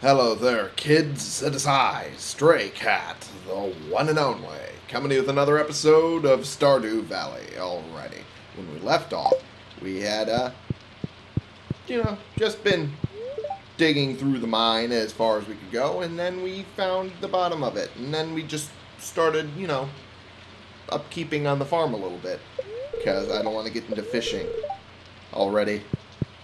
Hello there, kids. It is I, Stray Cat, the one and only, coming to you with another episode of Stardew Valley. Alrighty. When we left off, we had, uh, you know, just been digging through the mine as far as we could go, and then we found the bottom of it. And then we just started, you know, upkeeping on the farm a little bit. Because I don't want to get into fishing already.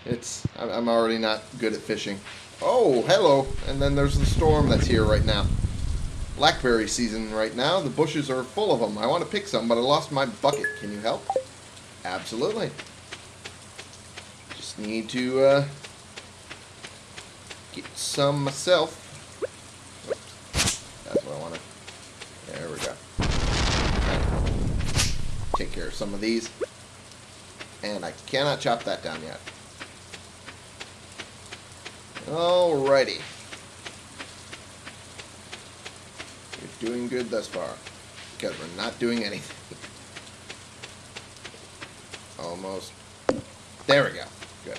It's, I'm already not good at fishing. Oh, hello. And then there's the storm that's here right now. Blackberry season right now. The bushes are full of them. I want to pick some, but I lost my bucket. Can you help? Absolutely. Just need to uh, get some myself. That's what I want to. There we go. Take care of some of these. And I cannot chop that down yet. Alrighty. We're doing good thus far. Because we're not doing anything. Almost. There we go. Good.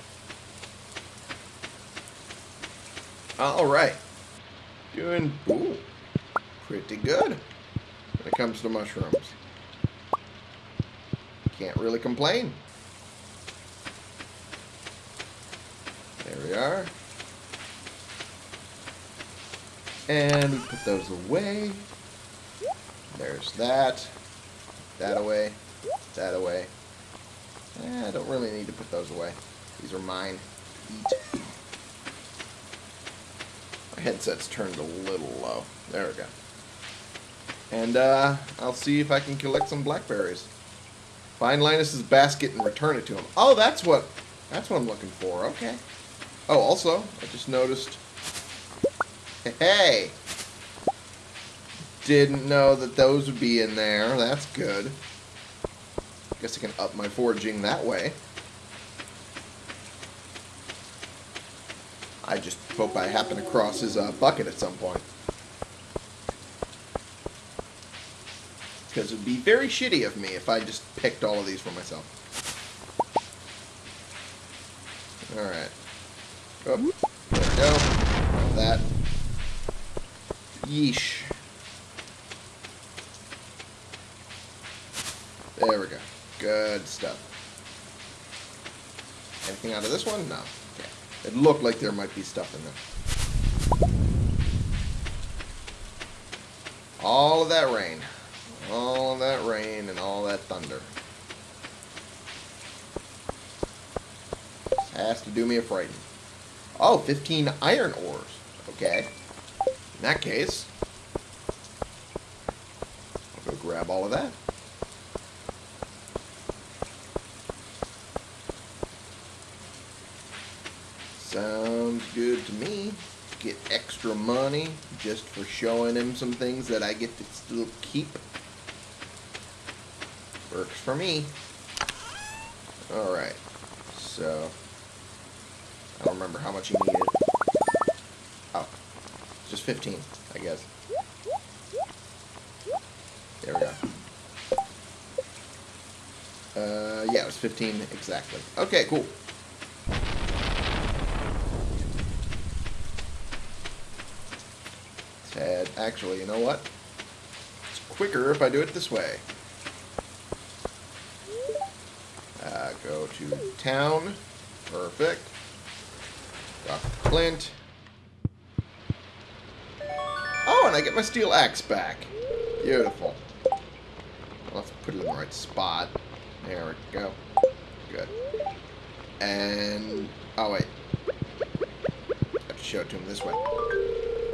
Alright. Doing ooh, pretty good when it comes to mushrooms. Can't really complain. There we are. And we put those away. There's that. That away. That away. Eh, I don't really need to put those away. These are mine. Eat. My headset's turned a little low. There we go. And uh, I'll see if I can collect some blackberries. Find Linus's basket and return it to him. Oh, that's what that's what I'm looking for. Okay. Oh, also, I just noticed Hey! Didn't know that those would be in there. That's good. Guess I can up my foraging that way. I just hope I happen across his uh, bucket at some point. Because it would be very shitty of me if I just picked all of these for myself. Alright. Oh, there we go. That. Yeesh. There we go. Good stuff. Anything out of this one? No. Okay. It looked like there might be stuff in there. All of that rain. All of that rain and all that thunder. Has to do me a frighten. Oh, 15 iron ores. Okay. In that case, I'll go grab all of that. Sounds good to me. Get extra money just for showing him some things that I get to still keep. Works for me. Alright. So, I don't remember how much he needed. Oh, just 15, I guess. There we go. Uh, yeah, it was 15 exactly. Okay, cool. Ted, actually, you know what? It's quicker if I do it this way. Uh, go to town. Perfect. Clint. I get my steel axe back. Beautiful. Let's put it in the right spot. There we go. Good. And... Oh, wait. I have to show it to him this way.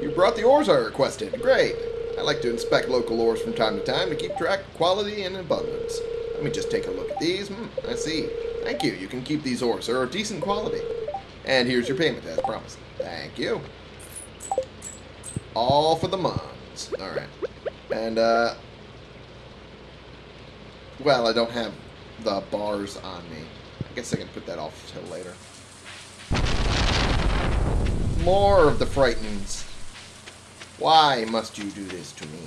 You brought the ores I requested. Great. I like to inspect local ores from time to time to keep track of quality and abundance. Let me just take a look at these. Hmm, I see. Thank you. You can keep these ores. They're of decent quality. And here's your payment as promised. Thank you. All for the mons. Alright. And, uh... Well, I don't have the bars on me. I guess I can put that off till later. More of the Frightens. Why must you do this to me?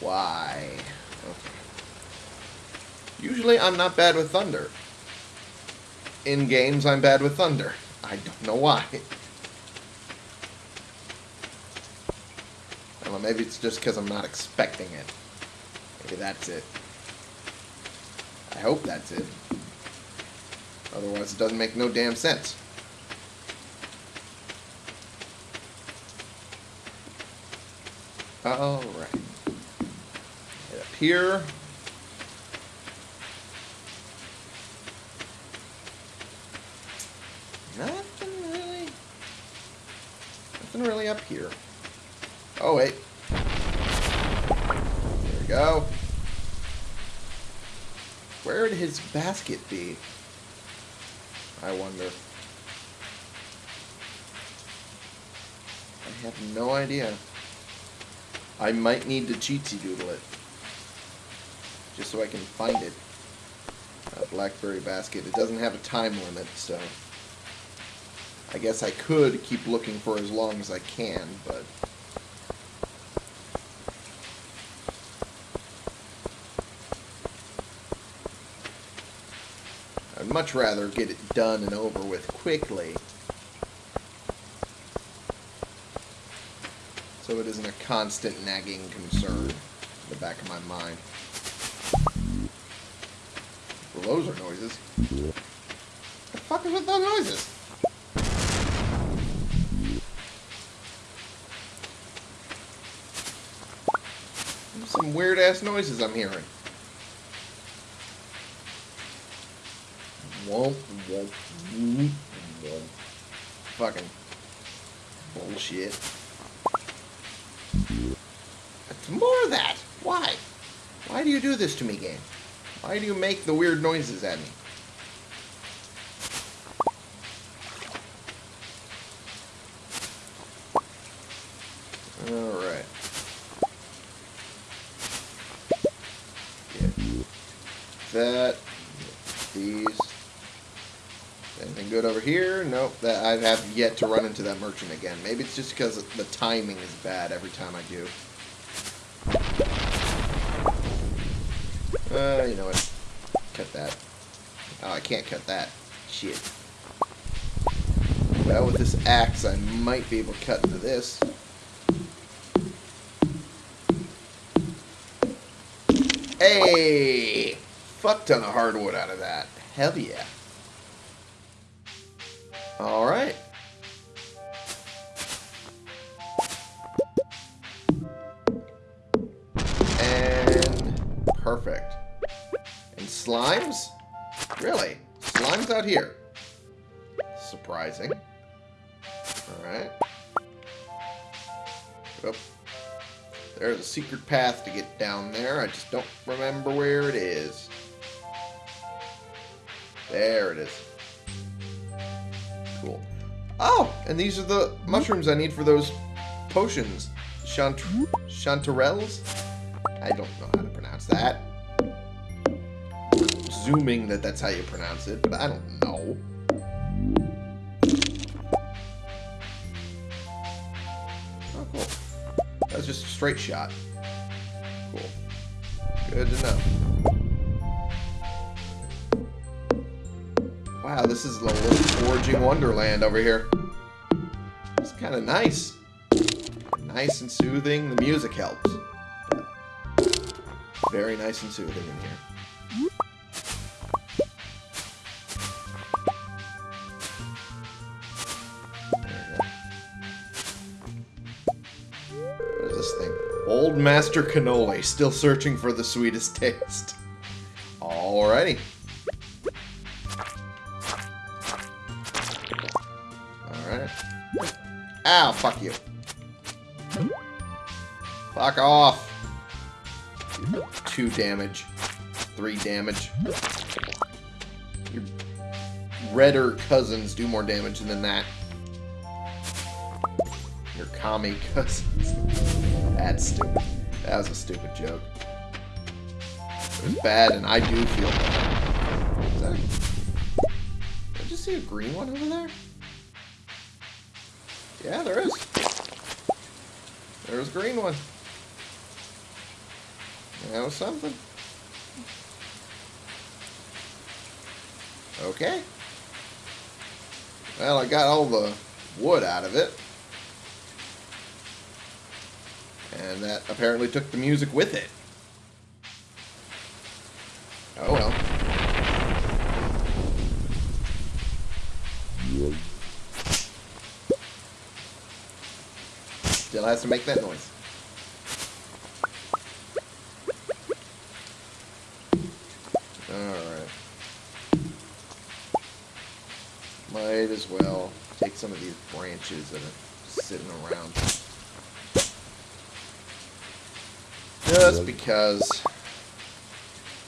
Why? Okay. Usually I'm not bad with thunder. In games, I'm bad with thunder. I don't know why. maybe it's just because I'm not expecting it. Maybe that's it. I hope that's it. Otherwise, it doesn't make no damn sense. Alright. Head up here. Nothing really. Nothing really up here. Oh, wait. There we go. Where would his basket be? I wonder. I have no idea. I might need to cheatsy doodle it. Just so I can find it. A blackberry basket. It doesn't have a time limit, so... I guess I could keep looking for as long as I can, but... I'd much rather get it done and over with quickly. So it isn't a constant nagging concern in the back of my mind. Well, those are noises. The fuck is with those noises? Some weird ass noises I'm hearing. Womp, womp, womp, womp. Fucking bullshit. It's more of that. Why? Why do you do this to me, game? Why do you make the weird noises at me? Alright. That. These. Anything good over here? Nope. That I have yet to run into that merchant again. Maybe it's just because the timing is bad every time I do. Uh, you know what? Cut that. Oh, I can't cut that. Shit. Well, with this axe, I might be able to cut into this. Hey! Fuck ton of hardwood out of that. Hell yeah. Alright. There's a secret path to get down there. I just don't remember where it is. There it is. Cool. Oh, and these are the mushrooms I need for those potions. Chant chanterelles? I don't know how to pronounce that. Assuming that that's how you pronounce it, but I don't know. That's just a straight shot. Cool. Good to know. Wow, this is a little foraging wonderland over here. It's kind of nice. Nice and soothing. The music helps. Very nice and soothing in here. This thing? Old Master Cannoli, still searching for the sweetest taste. Alrighty. Alright. Ow, fuck you. Fuck off. Two damage. Three damage. Your redder cousins do more damage than that. Your commie cousins. That's stupid. That was a stupid joke. It was bad, and I do feel bad. Is that... Did I just see a green one over there? Yeah, there is. There's a green one. That was something. Okay. Well, I got all the wood out of it. And that apparently took the music with it. Oh well. Still has to make that noise. Alright. Might as well take some of these branches that are sitting around. Just because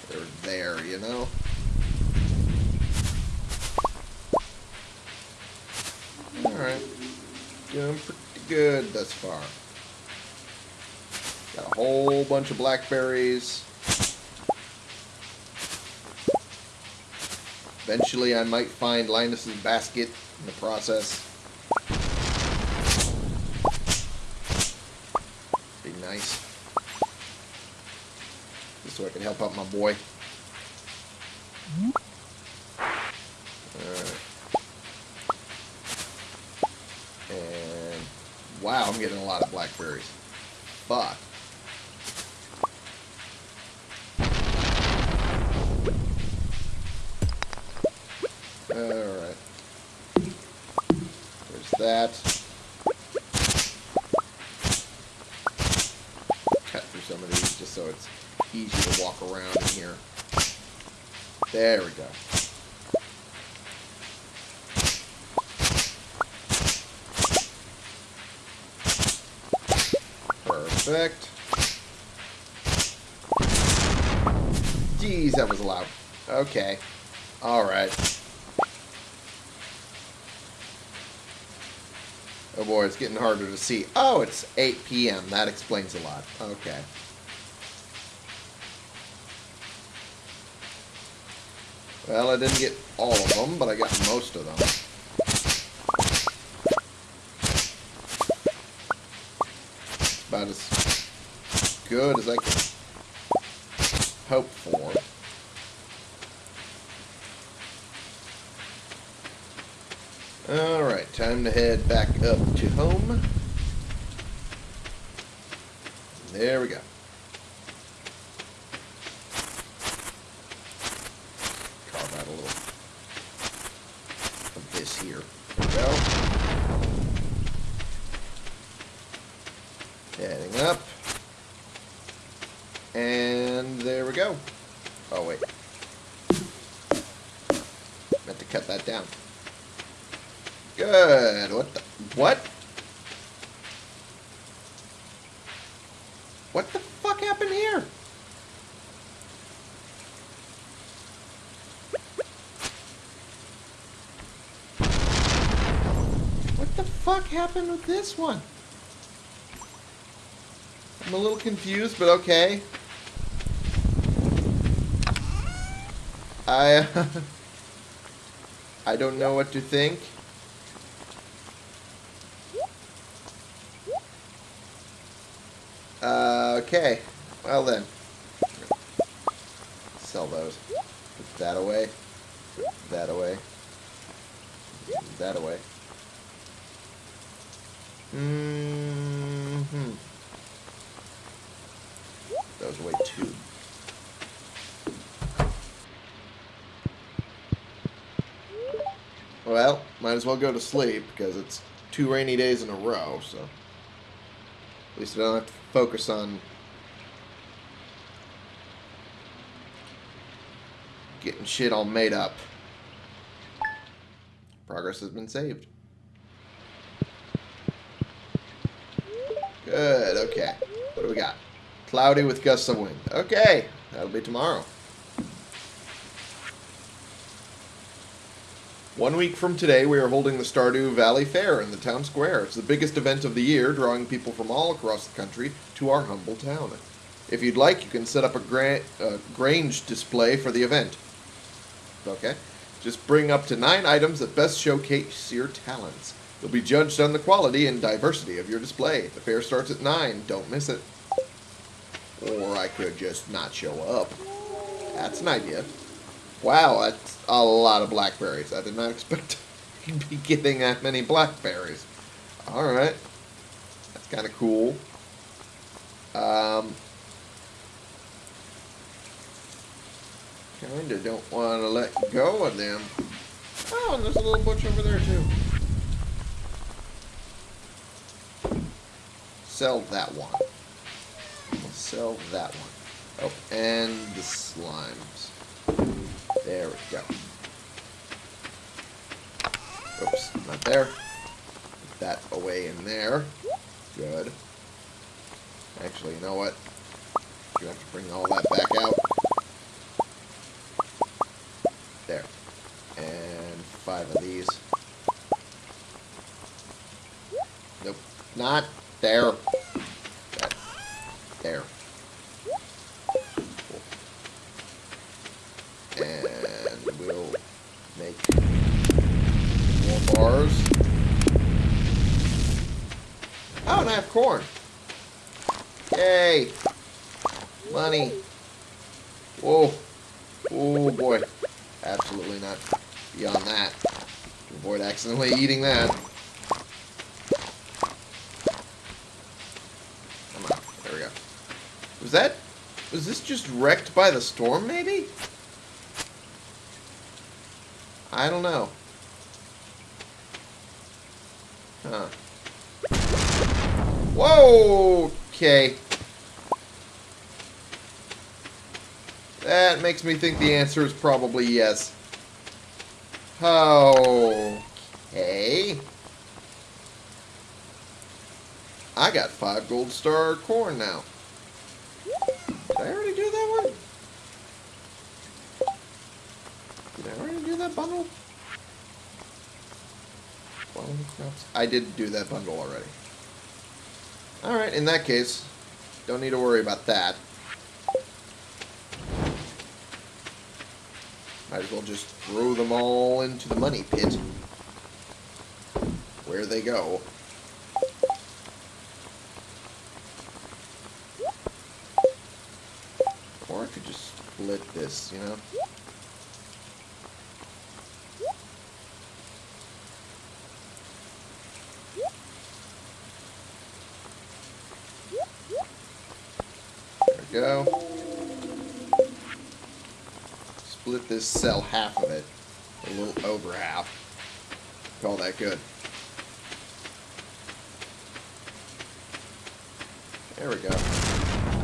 they're there, you know? Alright. Doing pretty good thus far. Got a whole bunch of blackberries. Eventually I might find Linus's basket in the process. Be nice. So I can help out my boy. Alright. And wow, I'm getting a lot of blackberries. Fuck. Alright. There's that. Cut through some of these just so it's easy to walk around in here. There we go. Perfect. Jeez, that was loud. Okay. Alright. Oh boy, it's getting harder to see. Oh, it's 8 p.m. That explains a lot. Okay. Well, I didn't get all of them, but I got most of them. About as good as I can hope for. Alright, time to head back up to home. There we go. Carve out a little of this here. There we go. Heading up. And there we go. Oh, wait. Meant to cut that down. Good. What the? What? What the fuck happened here? What the fuck happened with this one? I'm a little confused, but okay. I... I don't know what to think. Uh, okay. Well then. Sell those. Put that away. That away. That away. Mm hmm Those away too. Well, might as well go to sleep because it's two rainy days in a row, so. At least I don't have to focus on getting shit all made up. Progress has been saved. Good, okay. What do we got? Cloudy with gusts of wind. Okay, that'll be tomorrow. One week from today, we are holding the Stardew Valley Fair in the town square. It's the biggest event of the year, drawing people from all across the country to our humble town. If you'd like, you can set up a gra uh, Grange display for the event. Okay? Just bring up to nine items that best showcase your talents. You'll be judged on the quality and diversity of your display. The fair starts at 9. Don't miss it. Or I could just not show up. That's an idea. Wow, that's a lot of blackberries. I did not expect to be getting that many blackberries. Alright. That's kind of cool. Um, kinda don't want to let go of them. Oh, and there's a little bush over there too. Sell that one. Sell that one. Oh, and the slimes. There we go. Oops, not there. Put that away in there. Good. Actually, you know what? You have to bring all that back out. There. And five of these. Nope. Not there. There. And we'll make more bars. Oh, and I have corn. Yay! Money. Whoa. Oh boy. Absolutely not beyond that. To avoid accidentally eating that. Come on. There we go. Was that... Was this just wrecked by the storm, maybe? I don't know. Huh. Whoa! Okay. That makes me think the answer is probably yes. Okay. I got five gold star corn now. Did I already do that one? Did I already do that bundle? I did do that bundle already. Alright, in that case, don't need to worry about that. Might as well just throw them all into the money pit. Where they go. Or I could just you know? There we go. Split this, sell half of it. A little over half. Call that good. There we go.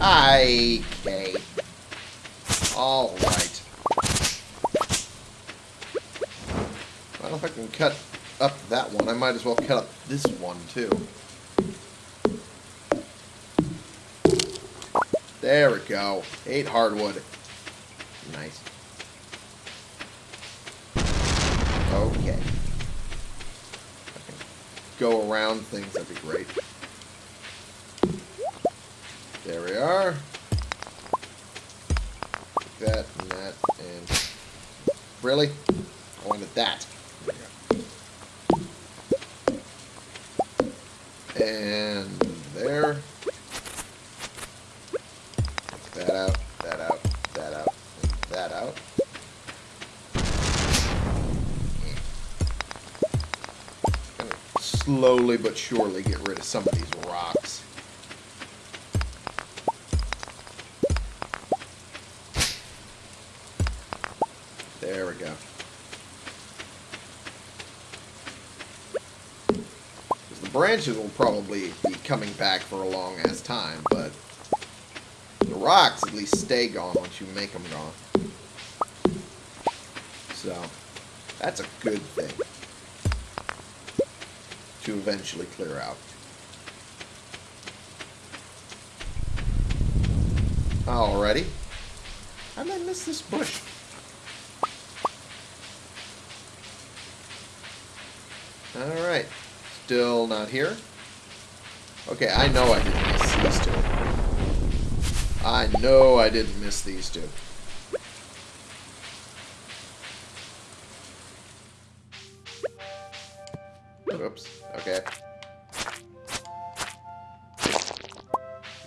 I okay. Alright. Well, if I can cut up that one, I might as well cut up this one, too. There we go. Eight hardwood. Nice. Okay. go around things, that'd be great. There we are. Really? I wanted that. And there. That out, that out, that out, that out. Hmm. slowly but surely get rid of some of these rocks. There we go. Branches will probably be coming back for a long ass time, but the rocks at least stay gone once you make them gone. So, that's a good thing to eventually clear out. Alrighty. How did I miss this bush? Alright. Still not here. Okay, I know I didn't miss these two. I know I didn't miss these two. Oops. Okay.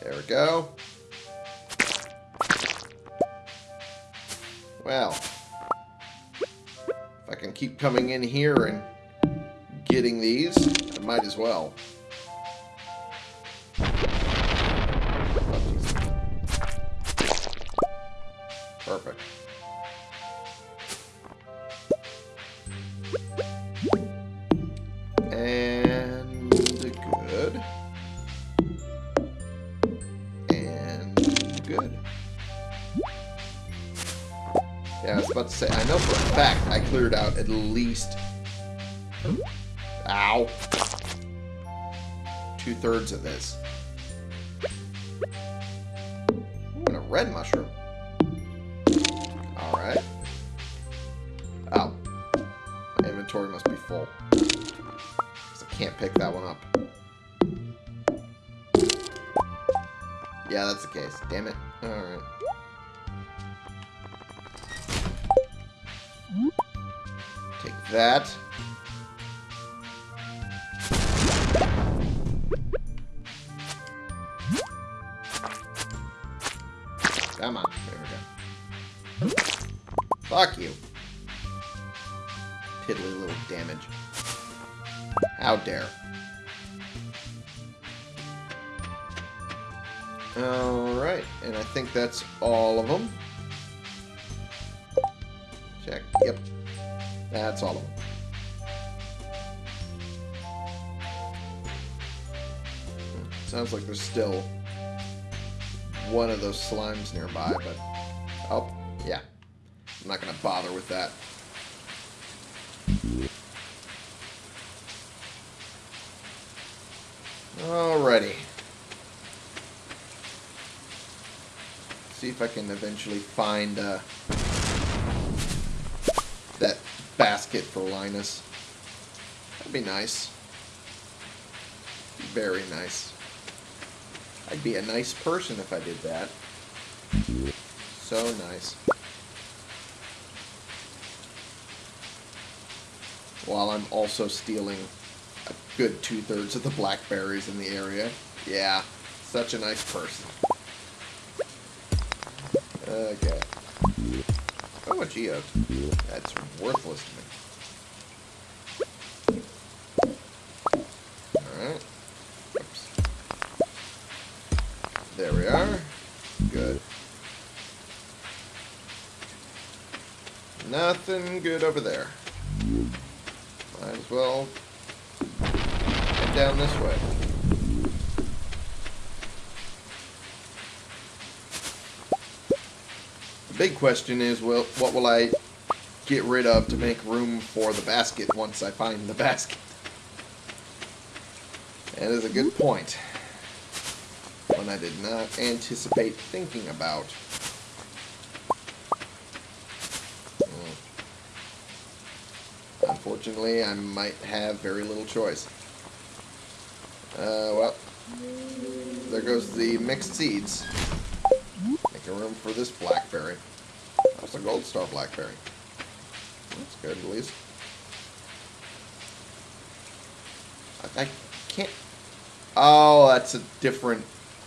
There we go. Well. If I can keep coming in here and getting these, I might as well. Perfect. And good. And good. Yeah, I was about to say, I know for a fact I cleared out at least Ow. Two-thirds of this. Ooh, and a red mushroom. Alright. Oh. My inventory must be full. 'Cause I can't pick that one up. Yeah, that's the case. Damn it. Alright. Take that. Fuck you. Piddly little damage. How dare. Alright, and I think that's all of them. Check. Yep. That's all of them. Sounds like there's still one of those slimes nearby, but... Yeah. I'm not going to bother with that. Alrighty. See if I can eventually find uh, that basket for Linus. That'd be nice. Very nice. I'd be a nice person if I did that. So nice. While I'm also stealing a good two-thirds of the blackberries in the area. Yeah, such a nice person. Okay. Oh, a geode. That's worthless to me. There we are. Good. Nothing good over there. Well head down this way. The big question is, well, what will I get rid of to make room for the basket once I find the basket? That is a good hmm? point. One I did not anticipate thinking about. Hmm. Unfortunately, I might have very little choice. Uh, well, there goes the mixed seeds. Making room for this blackberry. That's a gold star blackberry. That's good, at least. I, I can't... Oh, that's a different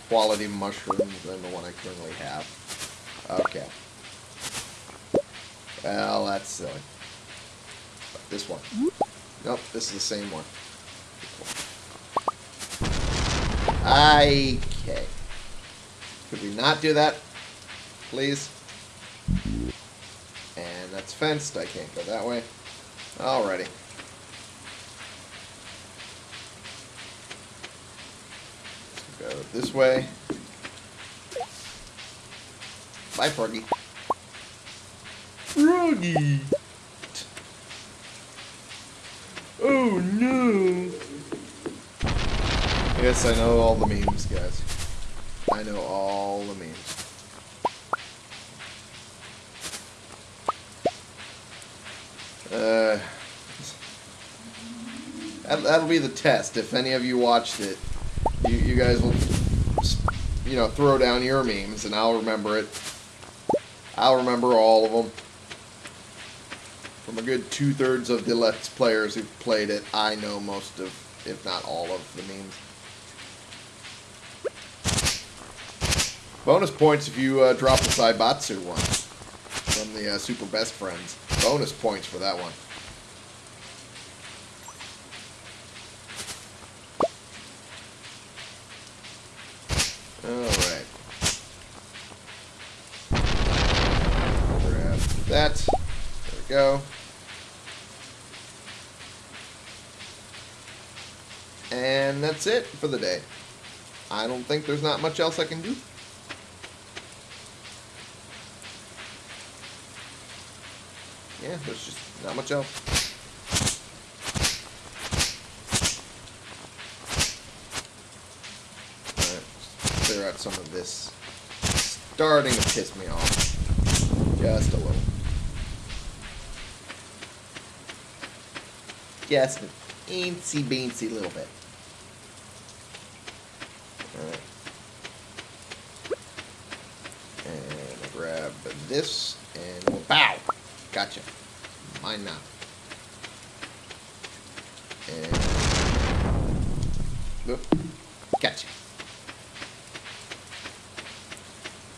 quality mushroom than the one I currently have. Okay. Well, that's silly. This one. Nope, this is the same one. Okay. Could we not do that? Please? And that's fenced. I can't go that way. Alrighty. Go this way. Bye, Froggy. Froggy! Oh no! Yes, I know all the memes, guys. I know all the memes. Uh, that, that'll be the test. If any of you watched it, you, you guys will, you know, throw down your memes, and I'll remember it. I'll remember all of them. From a good two-thirds of the Let's Players who've played it, I know most of, if not all of, the memes. Bonus points if you uh, drop the Saibatsu one from the uh, Super Best Friends. Bonus points for that one. Alright. Grab that. There we go. And that's it for the day. I don't think there's not much else I can do. Yeah, there's not. Alright, clear out some of this. Starting to piss me off. Just a little. Just an eensy beensy little bit. Alright. And grab this and we'll bow. Gotcha. Mine now. And. Gotcha.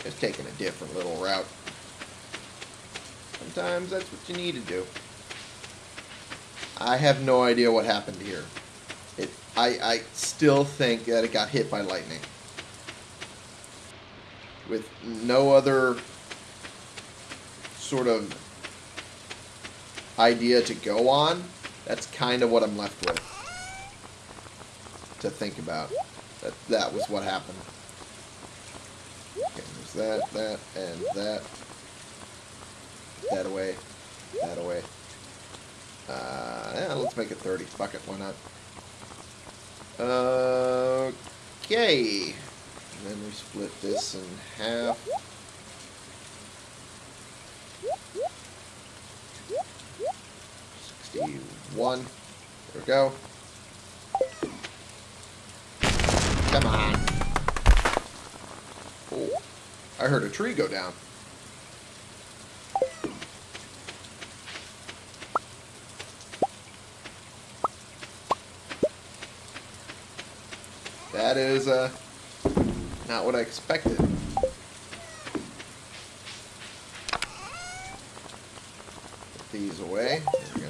Just taking a different little route. Sometimes that's what you need to do. I have no idea what happened here. It, I, I still think that it got hit by lightning. With no other sort of idea to go on, that's kind of what I'm left with. To think about. That that was what happened. Okay, there's that, that, and that. That away. That away. Uh, yeah, let's make it 30. Fuck it, why not? Okay. And then we split this in half. Sixty-one. There we go. Come on. Oh, I heard a tree go down. That is uh, not what I expected. These away. There we go.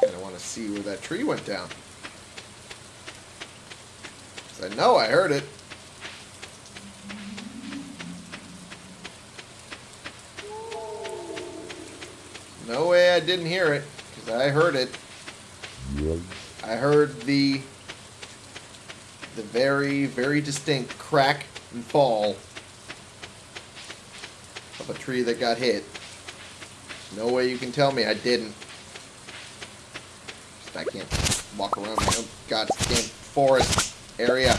Kind of want to see where that tree went down. I know I heard it. No way I didn't hear it, because I heard it. I heard the the very, very distinct crack and fall of a tree that got hit. No way you can tell me I didn't. I can't walk around my own goddamn forest area.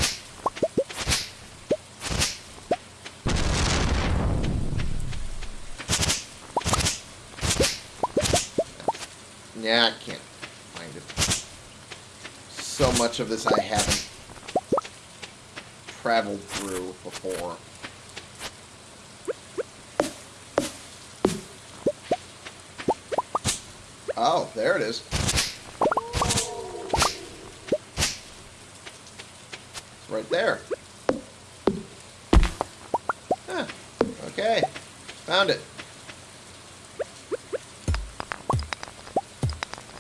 Yeah, I can't find it. So much of this I haven't traveled through before. Oh, there it is. It's right there. Huh. Okay. Found it.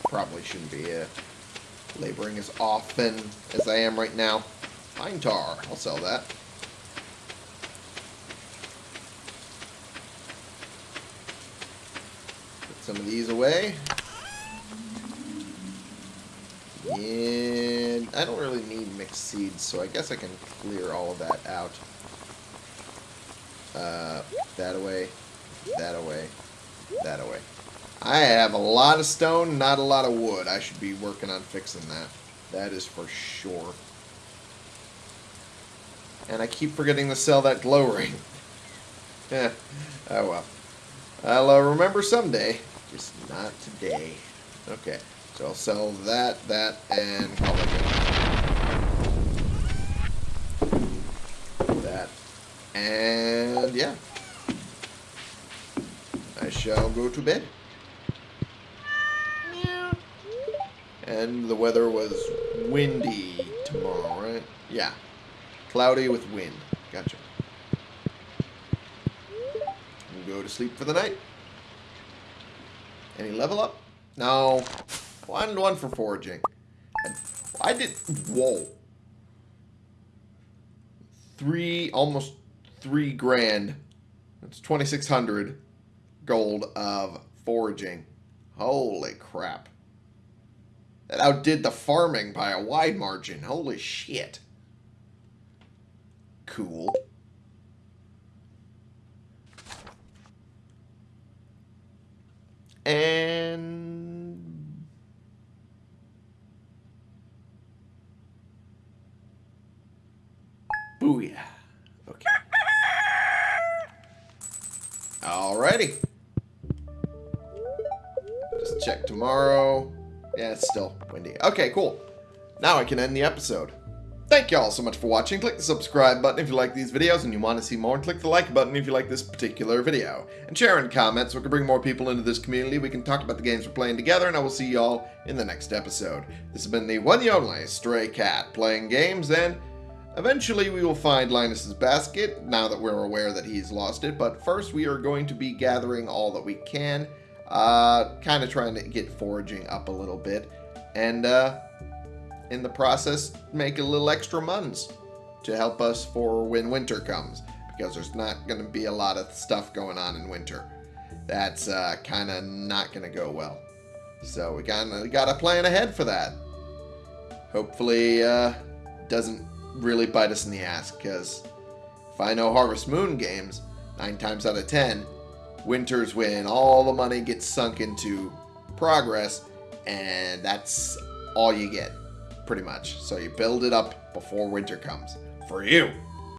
Probably shouldn't be uh, laboring as often as I am right now. Pine tar. I'll sell that. Put some of these away. And I don't really need mixed seeds, so I guess I can clear all of that out. Uh, that away, that away, that away. I have a lot of stone, not a lot of wood. I should be working on fixing that. That is for sure. And I keep forgetting to sell that glow ring. yeah. Oh well. I'll uh, remember someday. Just not today. Okay. So I'll sell that, that, and call it good. That. And yeah. I shall go to bed. And the weather was windy tomorrow, right? Yeah. Cloudy with wind. Gotcha. We'll go to sleep for the night. Any level up? No. One one for foraging. I, I did. Whoa. Three, almost three grand. That's 2,600 gold of foraging. Holy crap. That outdid the farming by a wide margin. Holy shit. Cool. And... Booyah. Okay. Alrighty. Just check tomorrow. Yeah, it's still windy. Okay, cool. Now I can end the episode. Thank you all so much for watching. Click the subscribe button if you like these videos and you want to see more. And click the like button if you like this particular video. And share and comment so we can bring more people into this community. We can talk about the games we're playing together. And I will see you all in the next episode. This has been the one and only Stray Cat playing games. And eventually we will find Linus's basket now that we're aware that he's lost it. But first we are going to be gathering all that we can. Uh, kind of trying to get foraging up a little bit. And, uh, in the process make a little extra muns to help us for when winter comes because there's not going to be a lot of stuff going on in winter. That's uh, kind of not going to go well. So we got we got to plan ahead for that. Hopefully, uh, doesn't really bite us in the ass because if I know Harvest Moon games, nine times out of ten, winter's when all the money gets sunk into progress, and that's all you get pretty much. So you build it up before winter comes. For you.